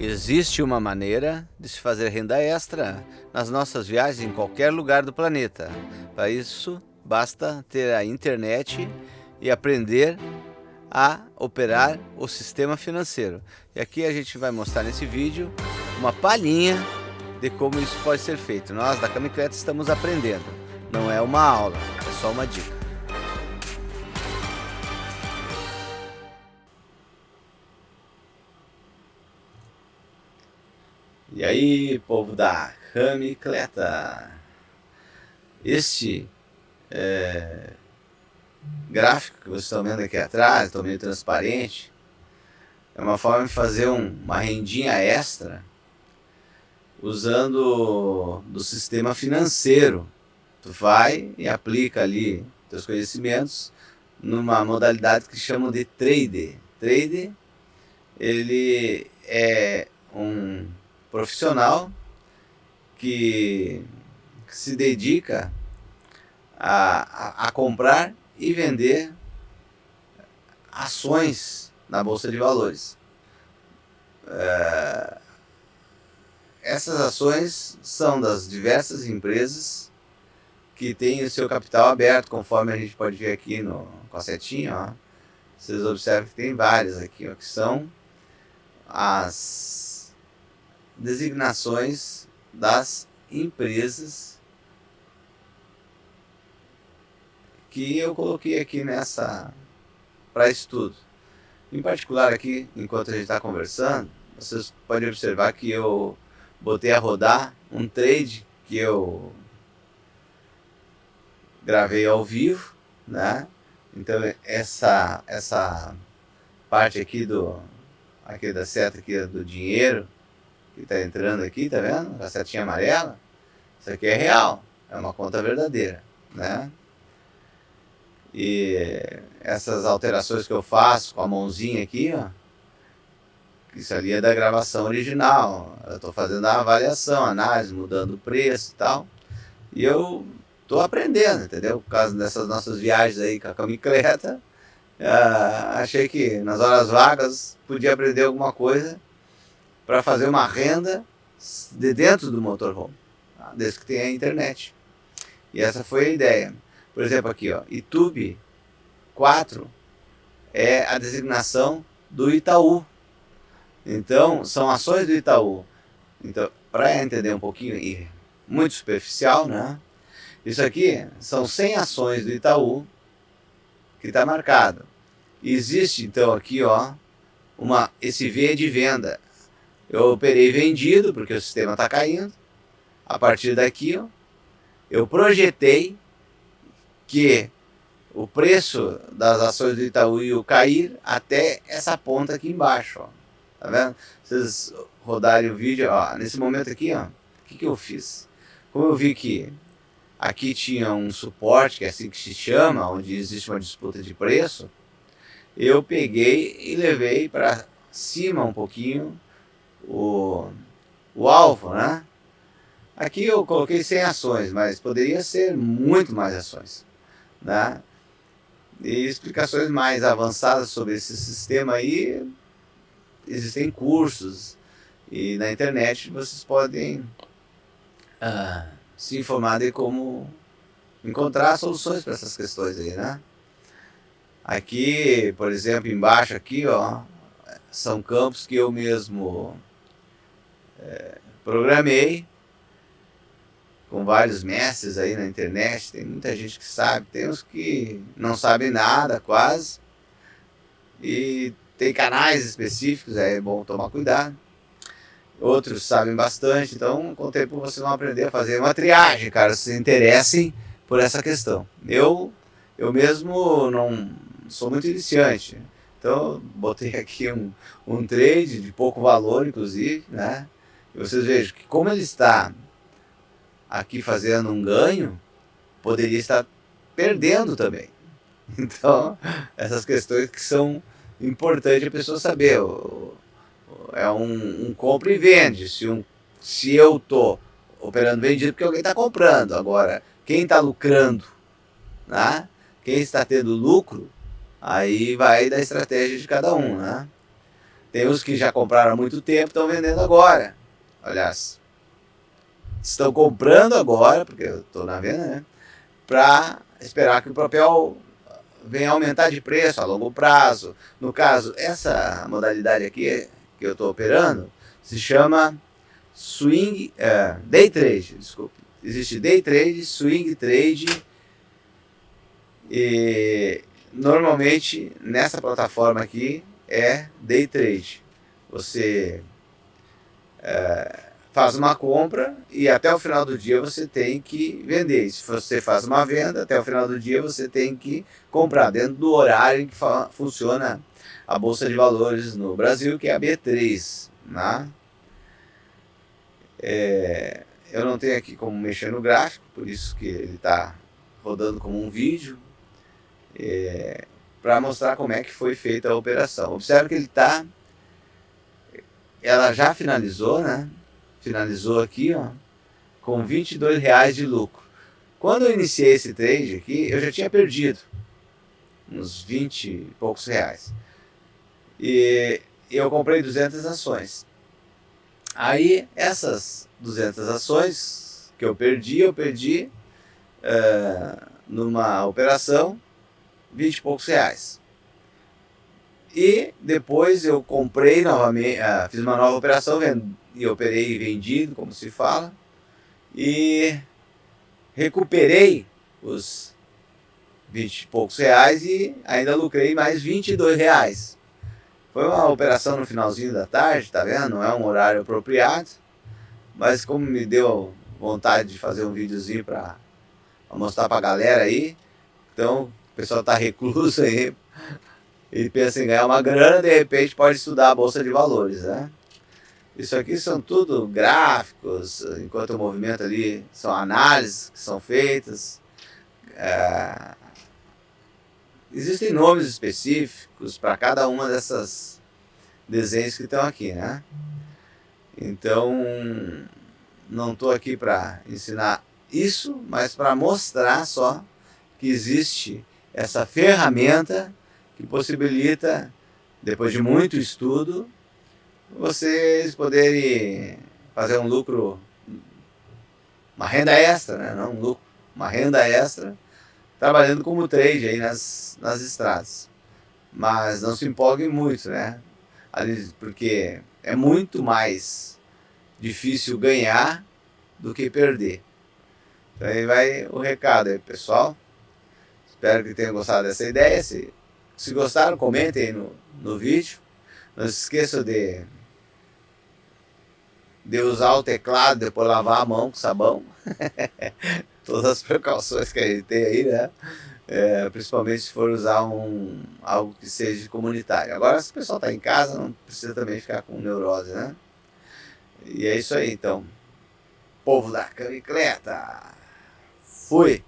Existe uma maneira de se fazer renda extra nas nossas viagens em qualquer lugar do planeta. Para isso, basta ter a internet e aprender a operar o sistema financeiro. E aqui a gente vai mostrar nesse vídeo uma palhinha de como isso pode ser feito. Nós da Camicreta estamos aprendendo, não é uma aula, é só uma dica. E aí, povo da Camicleta? Este é, gráfico que vocês estão vendo aqui atrás, estou meio transparente, é uma forma de fazer um, uma rendinha extra usando do sistema financeiro. Tu vai e aplica ali teus conhecimentos numa modalidade que chamam de trade. Trade, ele é um profissional que se dedica a, a, a comprar e vender ações na Bolsa de Valores. É, essas ações são das diversas empresas que têm o seu capital aberto, conforme a gente pode ver aqui no, com a setinha. Ó. Vocês observam que tem várias aqui, ó, que são as designações das empresas que eu coloquei aqui nessa para estudo. Em particular aqui, enquanto a gente está conversando, vocês podem observar que eu botei a rodar um trade que eu gravei ao vivo, né? Então essa essa parte aqui do aqui da seta aqui do dinheiro que está entrando aqui, tá vendo? A setinha amarela. Isso aqui é real, é uma conta verdadeira, né? E essas alterações que eu faço com a mãozinha aqui, ó, isso ali é da gravação original. Eu estou fazendo a avaliação, análise, mudando o preço e tal. E eu estou aprendendo, entendeu? Por causa dessas nossas viagens aí com a camicleta, uh, achei que nas horas vagas podia aprender alguma coisa para fazer uma renda de dentro do motorhome, tá? desde que tenha a internet. E essa foi a ideia. Por exemplo, aqui, ó, YouTube 4 é a designação do Itaú. Então, são ações do Itaú. Então, para entender um pouquinho, e muito superficial, né? Isso aqui são 100 ações do Itaú que está marcado. Existe, então, aqui, ó, uma, esse V de venda. Eu operei vendido, porque o sistema está caindo. A partir daqui, ó, eu projetei que o preço das ações do Itaú ia cair até essa ponta aqui embaixo. Ó. Tá vendo? Vocês rodarem o vídeo, ó, nesse momento aqui, ó, o que, que eu fiz? Como eu vi que aqui tinha um suporte, que é assim que se chama, onde existe uma disputa de preço, eu peguei e levei para cima um pouquinho o, o alvo, né? Aqui eu coloquei 100 ações, mas poderia ser muito mais ações, né? E explicações mais avançadas sobre esse sistema aí, existem cursos e na internet vocês podem uh, se informar de como encontrar soluções para essas questões aí, né? Aqui, por exemplo, embaixo aqui, ó, são campos que eu mesmo programei com vários mestres aí na internet, tem muita gente que sabe, tem uns que não sabem nada quase, e tem canais específicos, é bom tomar cuidado. Outros sabem bastante, então o tempo vocês vão aprender a fazer uma triagem, cara, se interessem por essa questão. Eu, eu mesmo não sou muito iniciante, então botei aqui um, um trade de pouco valor, inclusive, né? Vocês vejam que como ele está aqui fazendo um ganho, poderia estar perdendo também. Então, essas questões que são importantes a pessoa saber. É um, um compra e vende. Se, um, se eu estou operando vendido, porque alguém está comprando. Agora, quem está lucrando, né? quem está tendo lucro, aí vai da estratégia de cada um. Né? Tem os que já compraram há muito tempo estão vendendo agora. Aliás, estão comprando agora, porque eu estou na venda, né? Para esperar que o papel venha aumentar de preço a longo prazo. No caso, essa modalidade aqui que eu estou operando se chama swing, é, day trade, desculpe. Existe day trade, swing trade e normalmente nessa plataforma aqui é day trade. Você é, faz uma compra e até o final do dia você tem que vender. Se você faz uma venda, até o final do dia você tem que comprar, dentro do horário em que funciona a Bolsa de Valores no Brasil, que é a B3. Né? É, eu não tenho aqui como mexer no gráfico, por isso que ele está rodando como um vídeo, é, para mostrar como é que foi feita a operação. Observe que ele está, ela já finalizou, né? Finalizou aqui, ó, com 22 reais de lucro. Quando eu iniciei esse trade aqui, eu já tinha perdido uns 20 e poucos reais. E eu comprei 200 ações. Aí essas 200 ações que eu perdi, eu perdi uh, numa operação 20 e poucos reais. E depois eu comprei novamente, uh, fiz uma nova operação e operei vendido, como se fala, e recuperei os 20 e poucos reais e ainda lucrei mais 22 reais. Foi uma operação no finalzinho da tarde, tá vendo? Não é um horário apropriado. Mas como me deu vontade de fazer um videozinho para mostrar pra galera aí. Então, o pessoal tá recluso aí e pensa em ganhar uma grana, de repente pode estudar a Bolsa de Valores, né? Isso aqui são tudo gráficos, enquanto o movimento ali são análises que são feitas. É, existem nomes específicos para cada uma dessas desenhos que estão aqui, né? Então, não estou aqui para ensinar isso, mas para mostrar só que existe essa ferramenta que possibilita, depois de muito estudo, vocês poderem fazer um lucro, uma renda extra, né? não um lucro, uma renda extra trabalhando como trade aí nas, nas estradas. Mas não se empolguem muito, né? Porque é muito mais difícil ganhar do que perder. Então aí vai o recado aí, pessoal. Espero que tenham gostado dessa ideia. Se, se gostaram, comentem no, no vídeo. Não se esqueçam de, de usar o teclado, depois lavar a mão com sabão. todas as precauções que a gente tem aí, né? É, principalmente se for usar um, algo que seja comunitário. Agora, se o pessoal está em casa, não precisa também ficar com neurose, né? E é isso aí, então. Povo da camicleta. Fui!